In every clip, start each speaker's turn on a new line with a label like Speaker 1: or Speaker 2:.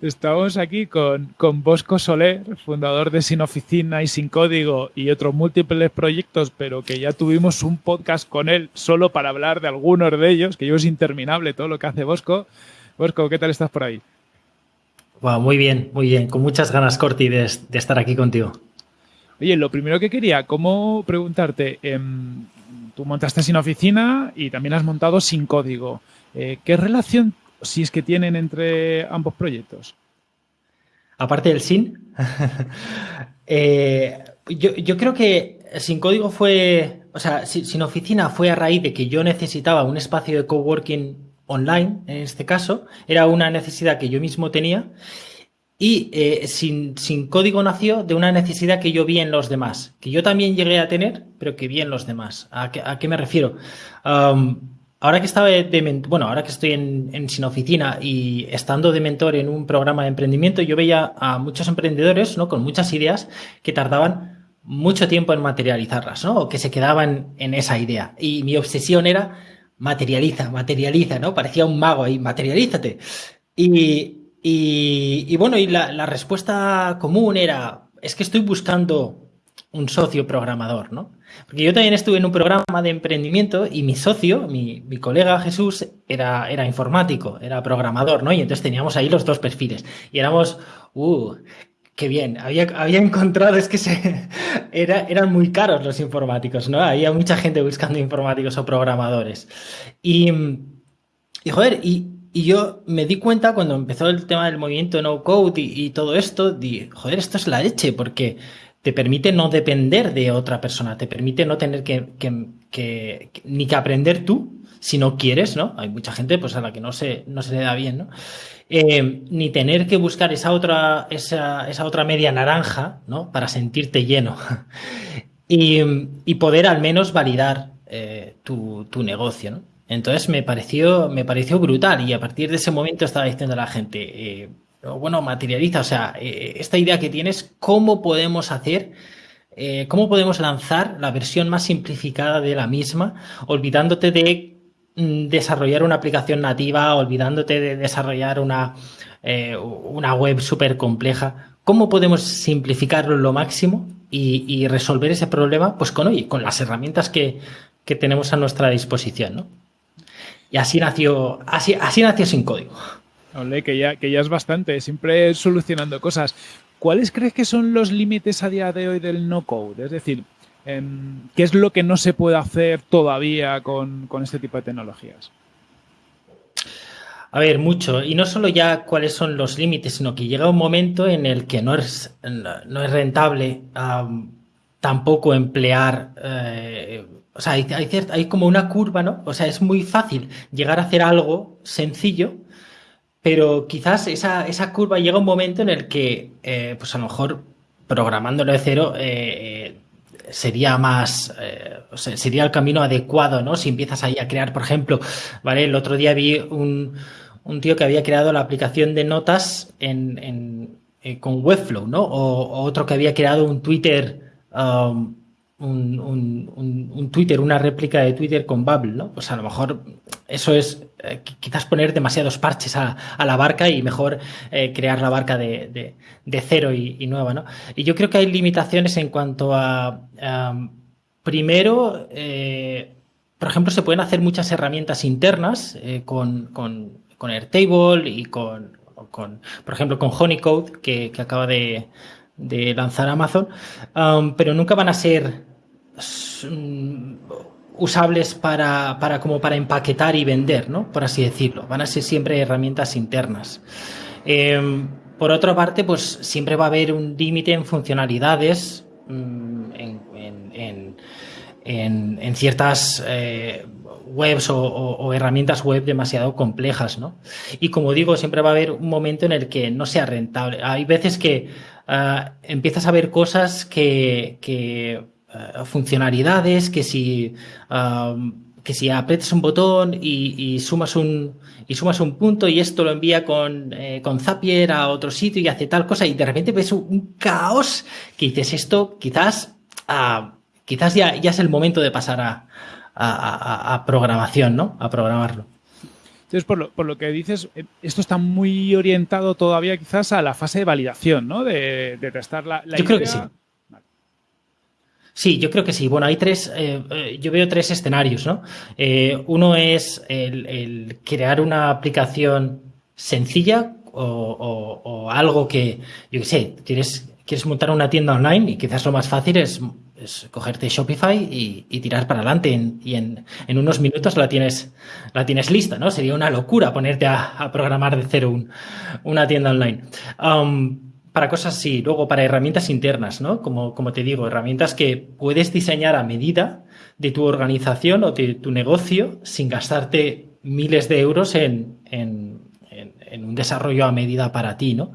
Speaker 1: Estamos aquí con, con, Bosco Soler, fundador de Sin Oficina y Sin Código y otros múltiples proyectos, pero que ya tuvimos un podcast con él solo para hablar de algunos de ellos, que yo es interminable todo lo que hace Bosco. Bosco, ¿qué tal estás por ahí?
Speaker 2: muy bien, muy bien. Con muchas ganas, Corti, de, estar aquí contigo.
Speaker 1: Oye, lo primero que quería, ¿cómo preguntarte? Em, tú montaste Sin Oficina y también has montado Sin Código. Eh, ¿Qué relación si es que tienen entre ambos proyectos.
Speaker 2: Aparte del SIN, eh, yo, creo que Sin Código fue, o sea, Sin Oficina fue a raíz de que yo necesitaba un espacio de coworking online, en este caso, era una necesidad que yo mismo tenía y eh, sin, Código nació de una necesidad que yo vi en los demás, que yo también llegué a tener, pero que vi en los demás. ¿A qué, me refiero? ahora que estaba de, bueno, ahora que estoy en, Sin Oficina y estando de mentor en un programa de emprendimiento, yo veía a muchos emprendedores, ¿no? Con muchas ideas que tardaban mucho tiempo en materializarlas, ¿no? O que se quedaban en esa idea. Y mi obsesión era materializa, materializa, ¿no? Parecía un mago ahí, materialízate. Y, y, bueno, y la, respuesta común era, es que estoy buscando un socio programador, ¿no? Porque yo también estuve en un programa de emprendimiento y mi socio, mi, colega Jesús, era, era informático, era programador, ¿no? Y entonces teníamos ahí los dos perfiles. Y éramos, uh, qué bien, había, había encontrado, es que se, era, eran muy caros los informáticos, ¿no? Había mucha gente buscando informáticos o programadores. Y, y joder, y, y yo me di cuenta cuando empezó el tema del movimiento no code y, y todo esto, di, joder, esto es la leche, porque te permite no depender de otra persona, te permite no tener que, ni que aprender tú si no quieres, ¿no? Hay mucha gente pues a la que no se, no se le da bien, ¿no? Eh, ni tener que buscar esa otra, esa, esa, otra media naranja, ¿no? Para sentirte lleno. y, poder al menos validar eh, tu, negocio, ¿no? Entonces me pareció, me pareció brutal y a partir de ese momento estaba diciendo a la gente, eh, bueno, materializa, o sea, eh, esta idea que tienes, ¿cómo podemos hacer, eh, cómo podemos lanzar la versión más simplificada de la misma, olvidándote de mm, desarrollar una aplicación nativa, olvidándote de desarrollar una, eh, una web súper compleja? ¿Cómo podemos simplificarlo lo máximo y, resolver ese problema? Pues con, hoy, con las herramientas que, que tenemos a nuestra disposición, ¿no? Y así nació, así, así nació sin código
Speaker 1: que ya, que ya es bastante, siempre solucionando cosas. ¿Cuáles crees que son los límites a día de hoy del no-code? Es decir, em, ¿qué es lo que no se puede hacer todavía con, este tipo de tecnologías?
Speaker 2: A ver, mucho. Y no solo ya cuáles son los límites, sino que llega un momento en el que no es, no es rentable tampoco emplear. Eh, o sea, hay, hay, hay, como una curva, ¿no? O sea, es muy fácil llegar a hacer algo sencillo pero quizás esa, esa curva llega un momento en el que, eh, pues a lo mejor programándolo de cero, eh, sería más, eh, sería el camino adecuado, ¿no? Si empiezas ahí a crear, por ejemplo, ¿vale? El otro día vi un, un tío que había creado la aplicación de notas en, con Webflow, ¿no? O, otro que había creado un Twitter, um, un, un, un, Twitter, una réplica de Twitter con Bubble, ¿no? Pues a lo mejor eso es eh, quizás poner demasiados parches a, la barca y mejor eh, crear la barca de, cero y, nueva, ¿no? Y yo creo que hay limitaciones en cuanto a, primero, eh, por ejemplo, se pueden hacer muchas herramientas internas con, con, con, Airtable y con, con, por ejemplo, con Honeycode, que, que acaba de, de lanzar Amazon, pero nunca van a ser mm, usables para, para, como para empaquetar y vender, ¿no? Por así decirlo. Van a ser siempre herramientas internas. Em, por otra parte, pues siempre va a haber un límite en funcionalidades mm, en, en, ciertas eh, webs o, herramientas web demasiado complejas, ¿no? Y como digo, siempre va a haber un momento en el que no sea rentable. Hay veces que ah, empiezas a ver cosas que, que ah, funcionalidades, que si, que si aprietas un botón y, sumas un y sumas un punto y esto lo envía con, eh, con Zapier a otro sitio y hace tal cosa y de repente ves un, caos que dices esto quizás ah, quizás ya, ya es el momento de pasar a, a, programación, ¿no? A programarlo.
Speaker 1: Entonces, por lo, por lo, que dices, eh, esto está muy orientado todavía quizás a la fase de validación, ¿no? De, testar la,
Speaker 2: Yo creo que sí. Sí, yo creo que sí. Bueno, hay tres, eh, eh, yo veo tres escenarios, ¿no? uno es el, crear una aplicación sencilla o, algo que, yo qué sé, quieres, quieres montar una tienda online y quizás lo más fácil es es cogerte Shopify y, tirar para adelante y en, unos minutos la tienes, la tienes lista, ¿no? Sería una locura ponerte a, programar de cero una tienda online. Um, para cosas así, luego para herramientas internas, ¿no? Como, como te digo, herramientas que puedes diseñar a medida de tu organización o de tu negocio sin gastarte miles de euros en, en, un desarrollo a medida para ti, ¿no?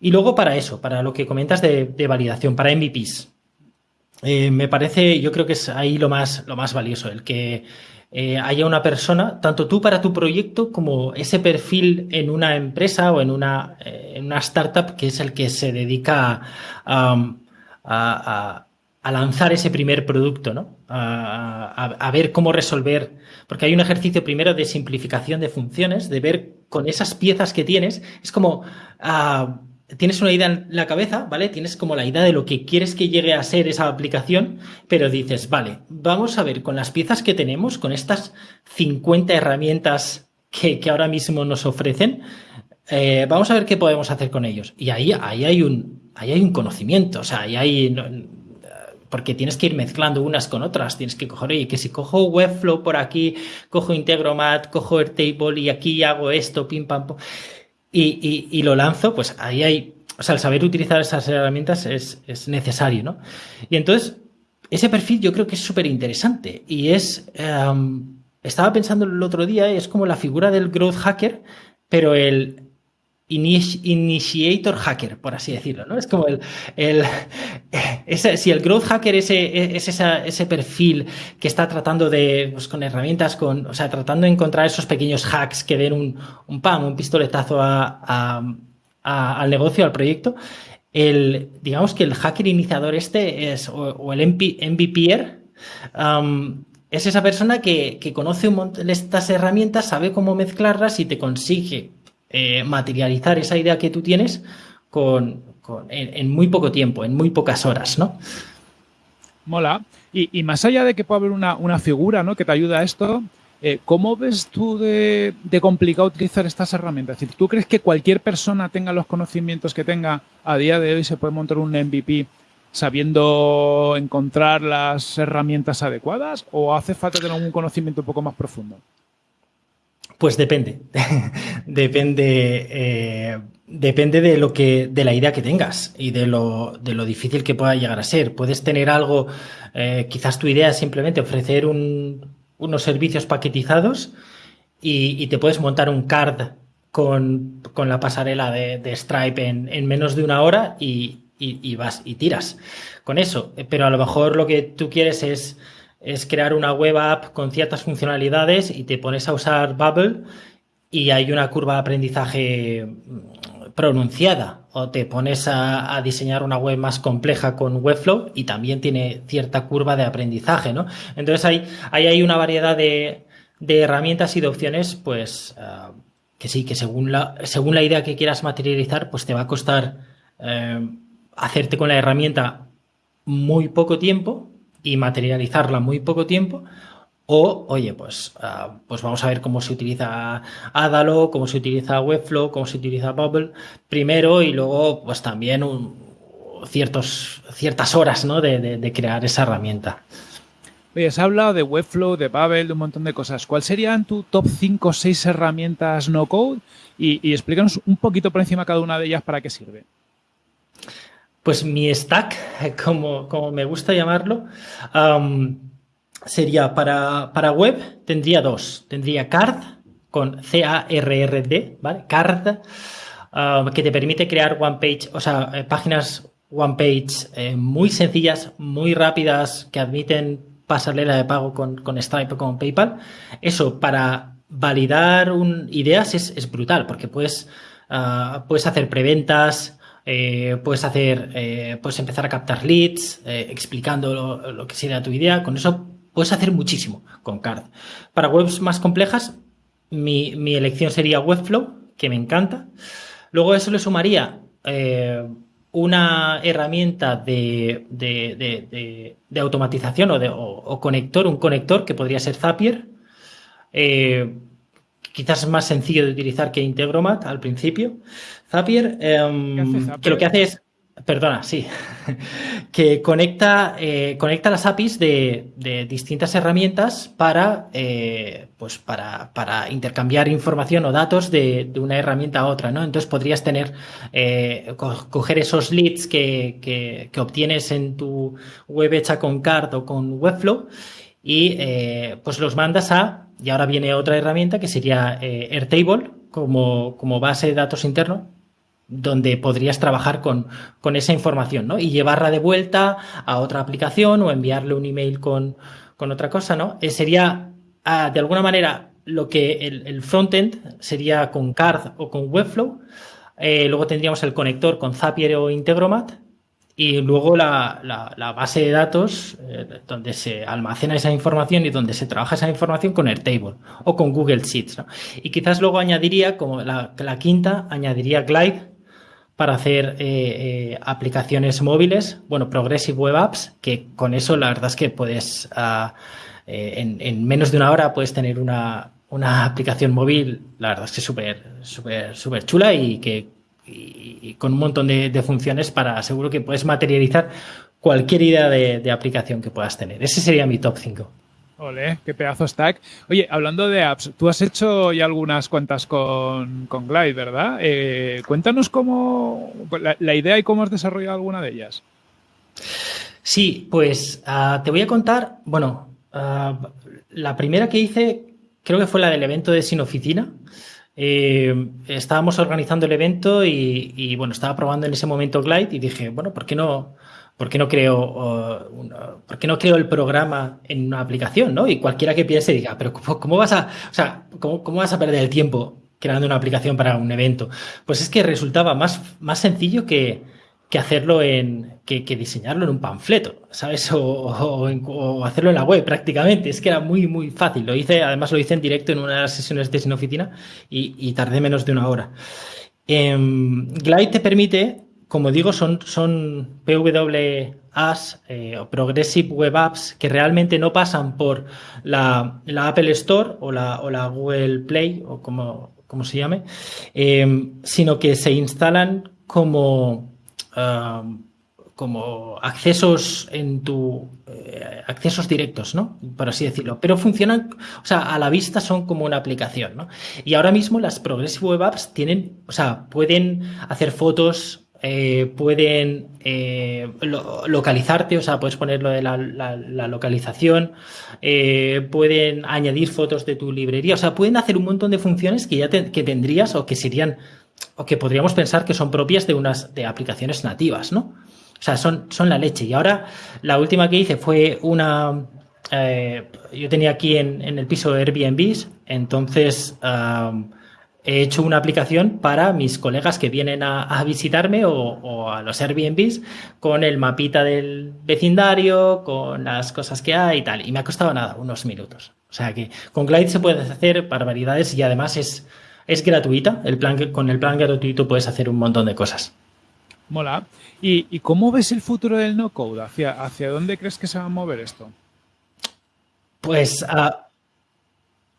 Speaker 2: Y luego para eso, para lo que comentas de, de validación, para MVPs. Eh, me parece, yo creo que es ahí lo más, lo más valioso, el que eh, haya una persona, tanto tú para tu proyecto como ese perfil en una empresa o en una, eh, en una startup que es el que se dedica a, a, lanzar ese primer producto, ¿no? A, ver cómo resolver, porque hay un ejercicio primero de simplificación de funciones, de ver con esas piezas que tienes, es como ah, tienes una idea en la cabeza, ¿vale? Tienes como la idea de lo que quieres que llegue a ser esa aplicación, pero dices, vale, vamos a ver con las piezas que tenemos, con estas 50 herramientas que, ahora mismo nos ofrecen, eh, vamos a ver qué podemos hacer con ellos. Y ahí, ahí, hay, un, ahí hay un conocimiento, o sea, ahí hay... porque tienes que ir mezclando unas con otras, tienes que coger, oye, que si cojo Webflow por aquí, cojo Integromat, cojo Airtable y aquí hago esto, pim, pam, pum y, lo lanzo, pues ahí hay, o sea, el saber utilizar esas herramientas es, necesario, ¿no? Y entonces, ese perfil yo creo que es súper interesante y es, em, estaba pensando el otro día, es como la figura del growth hacker, pero el, initiator hacker, por así decirlo, ¿no? Es como el, el si el growth hacker es, es ese perfil que está tratando de, pues con herramientas, con, o sea, tratando de encontrar esos pequeños hacks que den un, un pam, un pistoletazo a, al negocio, al proyecto, el, digamos que el hacker iniciador este es, o, el MVPer, um, es esa persona que, que conoce un montón de estas herramientas, sabe cómo mezclarlas y te consigue eh, materializar esa idea que tú tienes con, en, muy poco tiempo, en muy pocas horas, ¿no?
Speaker 1: Mola. Y, más allá de que pueda haber una, figura ¿no? que te ayuda a esto, eh, ¿cómo ves tú de, complicado utilizar estas herramientas? Es decir, ¿tú crees que cualquier persona tenga los conocimientos que tenga a día de hoy se puede montar un MVP sabiendo encontrar las herramientas adecuadas o hace falta tener un conocimiento un poco más profundo?
Speaker 2: Pues depende. depende. Eh, depende de lo que. de la idea que tengas y de lo, de lo difícil que pueda llegar a ser. Puedes tener algo. Eh, quizás tu idea es simplemente ofrecer unos servicios paquetizados y, te puedes montar un card con, la pasarela de, Stripe en, menos de una hora y, y vas y tiras con eso. Pero a lo mejor lo que tú quieres es es crear una web app con ciertas funcionalidades y te pones a usar Bubble y hay una curva de aprendizaje mm, pronunciada o te pones a, diseñar una web más compleja con Webflow y también tiene cierta curva de aprendizaje, ¿no? Entonces hay, hay una variedad de, herramientas y de opciones, pues ah, que sí, que según la, según la idea que quieras materializar, pues te va a costar eh, hacerte con la herramienta muy poco tiempo, y materializarla muy poco tiempo. O, oye, pues, ah, pues vamos a ver cómo se utiliza Adalo, cómo se utiliza Webflow, cómo se utiliza Bubble primero y luego, pues también ciertos, ciertas horas ¿no? de, crear esa herramienta.
Speaker 1: Oye, has hablado de Webflow, de Bubble, de un montón de cosas. ¿Cuáles serían tu top 5 o 6 herramientas no code? Y, explícanos un poquito por encima cada una de ellas para qué sirve.
Speaker 2: Pues mi stack, como, como me gusta llamarlo, sería para, para, web, tendría dos. Tendría Card con C-A-R-R-D, ¿vale? Card, que te permite crear one page, o sea, eh, páginas one page eh, muy sencillas, muy rápidas, que admiten pasarela de pago con, con Stripe o con PayPal. Eso para validar un, ideas es, brutal, porque puedes, ah, puedes hacer preventas, eh, puedes hacer, eh, puedes empezar a captar leads, eh, explicando lo, que sería tu idea. Con eso puedes hacer muchísimo con Card. Para webs más complejas, mi, mi elección sería Webflow, que me encanta. Luego a eso le sumaría una herramienta de, de, de, automatización o, o, conector, un conector que podría ser Zapier. Quizás es más sencillo de utilizar que Integromat al principio. Zapier, em, que lo que hace es Perdona, sí. que conecta, eh, conecta las APIs de, distintas herramientas para, eh, pues para, para, intercambiar información o datos de, una herramienta a otra, ¿no? Entonces podrías tener, eh, coger esos leads que, que, obtienes en tu web hecha con Card o con Webflow y pues los mandas a, y ahora viene otra herramienta que sería Airtable como, como base de datos interno donde podrías trabajar con, con, esa información, ¿no? Y llevarla de vuelta a otra aplicación o enviarle un email con, con otra cosa, ¿no? Eh, sería, ah, de alguna manera, lo que el, el frontend sería con Card o con Webflow. Eh, luego tendríamos el conector con Zapier o Integromat y luego la, la, base de datos eh, donde se almacena esa información y donde se trabaja esa información con Airtable o con Google Sheets. Y quizás luego añadiría, como la, la quinta, añadiría Glide, para hacer eh, eh, aplicaciones móviles, bueno, Progressive Web Apps, que con eso la verdad es que puedes, ah, eh, en, menos de una hora puedes tener una, aplicación móvil, la verdad es que súper, súper, súper chula y que con un montón de, funciones para seguro que puedes materializar cualquier idea de, de aplicación que puedas tener. Ese sería mi top 5.
Speaker 1: Ole, qué pedazo stack. Oye, hablando de apps, tú has hecho ya algunas cuentas con, con Glide, ¿verdad? Eh, cuéntanos cómo la, idea y cómo has desarrollado alguna de ellas.
Speaker 2: Sí, pues ah, te voy a contar, bueno, ah, la primera que hice creo que fue la del evento de Sin Oficina. Eh, estábamos organizando el evento y, bueno, estaba probando en ese momento Glide y dije, bueno, ¿por qué no? ¿por qué no creo, ¿por qué no creo el programa en una aplicación? ¿no? Y cualquiera que piense diga, pero ¿cómo, vas a, o sea, ¿cómo, ¿cómo, vas a perder el tiempo creando una aplicación para un evento? Pues es que resultaba más, más sencillo que, que hacerlo en, que, diseñarlo en un panfleto, ¿sabes? O, hacerlo en la web prácticamente. Es que era muy, muy fácil. Lo hice, además lo hice en directo en una de las sesiones de Sin Oficina y, tardé menos de una hora. Eh, Glide te permite como digo, son, son PWAs eh, o Progressive Web Apps que realmente no pasan por la, Apple Store o la, o la, Google Play o como, como se llame, eh, sino que se instalan como, como accesos en tu eh, accesos directos, ¿no? Por así decirlo. Pero funcionan, o sea, a la vista son como una aplicación, ¿no? Y ahora mismo las Progressive Web Apps tienen, o sea, pueden hacer fotos eh, pueden eh, localizarte, o sea, puedes ponerlo de la, localización, pueden añadir fotos de tu librería, o sea, pueden hacer un montón de funciones que ya que tendrías o que serían, o que podríamos pensar que son propias de unas de aplicaciones nativas, ¿no? O sea, son, son la leche. Y ahora, la última que hice fue una, yo tenía aquí en, en, el piso Airbnb, entonces he hecho una aplicación para mis colegas que vienen a, visitarme o, a los Airbnbs con el mapita del vecindario, con las cosas que hay y tal. Y me ha costado nada, unos minutos. O sea que con Glide se puede hacer barbaridades y además es, es gratuita. El plan, con el plan gratuito puedes hacer un montón de cosas.
Speaker 1: Mola. ¿Y, cómo ves el futuro del no-code? ¿Hacia, ¿Hacia dónde crees que se va a mover esto?
Speaker 2: Pues...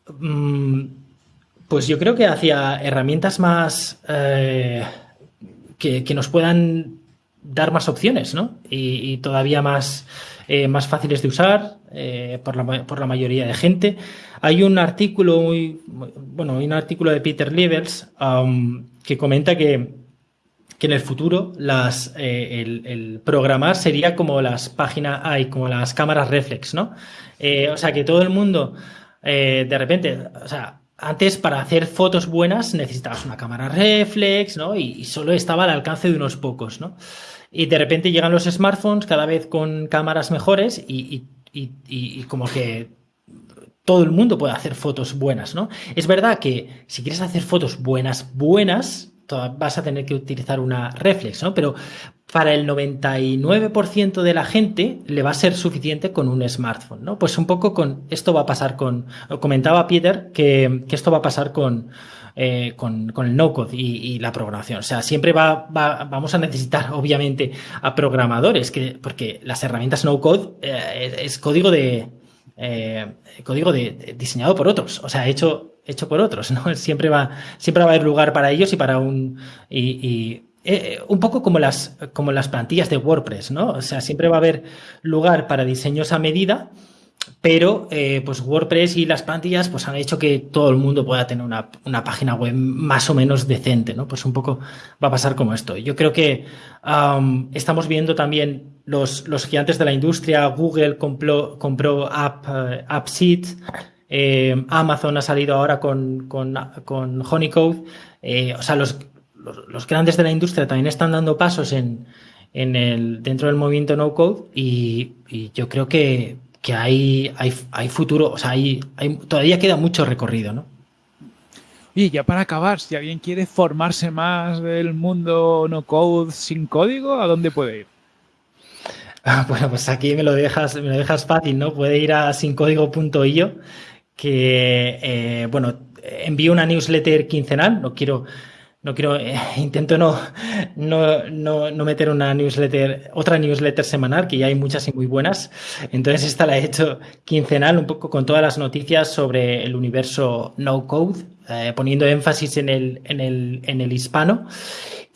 Speaker 2: Uh, pues yo creo que hacia herramientas más eh, que, nos puedan dar más opciones, ¿no? Y, todavía más, eh, más fáciles de usar eh, por, la, por, la, mayoría de gente. Hay un artículo muy, bueno, un artículo de Peter Levels um, que comenta que, que en el futuro las, el, el, programar sería como las páginas, hay como las cámaras reflex, ¿no? o sea, que todo el mundo de repente, o sea, antes para hacer fotos buenas necesitabas una cámara reflex, ¿no? Y, solo estaba al alcance de unos pocos, ¿no? Y de repente llegan los smartphones cada vez con cámaras mejores y, y, como que todo el mundo puede hacer fotos buenas, ¿no? Es verdad que si quieres hacer fotos buenas, buenas, vas a tener que utilizar una reflex, ¿no? Pero para el 99% de la gente le va a ser suficiente con un smartphone, ¿no? Pues un poco con esto va a pasar con, comentaba Peter que, esto va a pasar con, eh, con, el no-code y, la programación. O sea, siempre va, vamos a necesitar, obviamente, a programadores, que, porque las herramientas no-code eh, es código de, eh, código de, diseñado por otros, o sea, hecho, hecho por otros, ¿no? Siempre va, siempre va a haber lugar para ellos y para un, y, eh, un poco como las, como las plantillas de WordPress, ¿no? O sea, siempre va a haber lugar para diseños a medida, pero eh, pues WordPress y las plantillas pues han hecho que todo el mundo pueda tener una, una, página web más o menos decente, ¿no? Pues un poco va a pasar como esto. Yo creo que estamos viendo también los, los, gigantes de la industria, Google compró, compró App, uh, eh, Amazon ha salido ahora con, con, con Honeycode, o sea, los, los, grandes de la industria también están dando pasos en, en el, dentro del movimiento no code y, yo creo que, que hay, hay, hay, futuro, o sea, hay, hay, todavía queda mucho recorrido, ¿no?
Speaker 1: Y ya para acabar, si alguien quiere formarse más del mundo no code sin código, ¿a dónde puede ir?
Speaker 2: Ah, bueno, pues aquí me lo dejas, me lo dejas fácil, ¿no? Puede ir a sincódigo.io, que eh, bueno, envío una newsletter quincenal, no quiero no quiero, eh, intento no, no, no, meter una newsletter, otra newsletter semanal, que ya hay muchas y muy buenas. Entonces esta la he hecho quincenal, un poco con todas las noticias sobre el universo no code, eh, poniendo énfasis en el, en el, en el hispano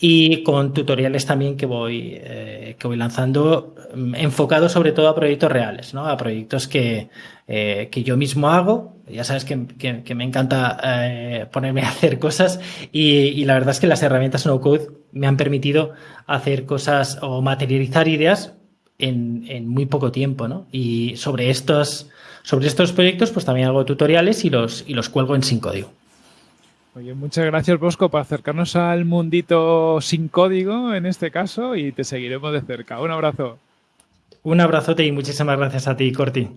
Speaker 2: y con tutoriales también que voy, eh, que voy lanzando mm, enfocados sobre todo a proyectos reales, ¿no? A proyectos que, eh, que yo mismo hago. Ya sabes que, que, me encanta eh, ponerme a hacer cosas y, y, la verdad es que las herramientas no code me han permitido hacer cosas o materializar ideas en, en muy poco tiempo, ¿no? Y sobre estos, sobre estos proyectos pues también hago tutoriales y los, y los cuelgo en sin código.
Speaker 1: Oye, muchas gracias Bosco por acercarnos al mundito sin código en este caso y te seguiremos de cerca. Un abrazo.
Speaker 2: Un abrazote y muchísimas gracias a ti, Corti.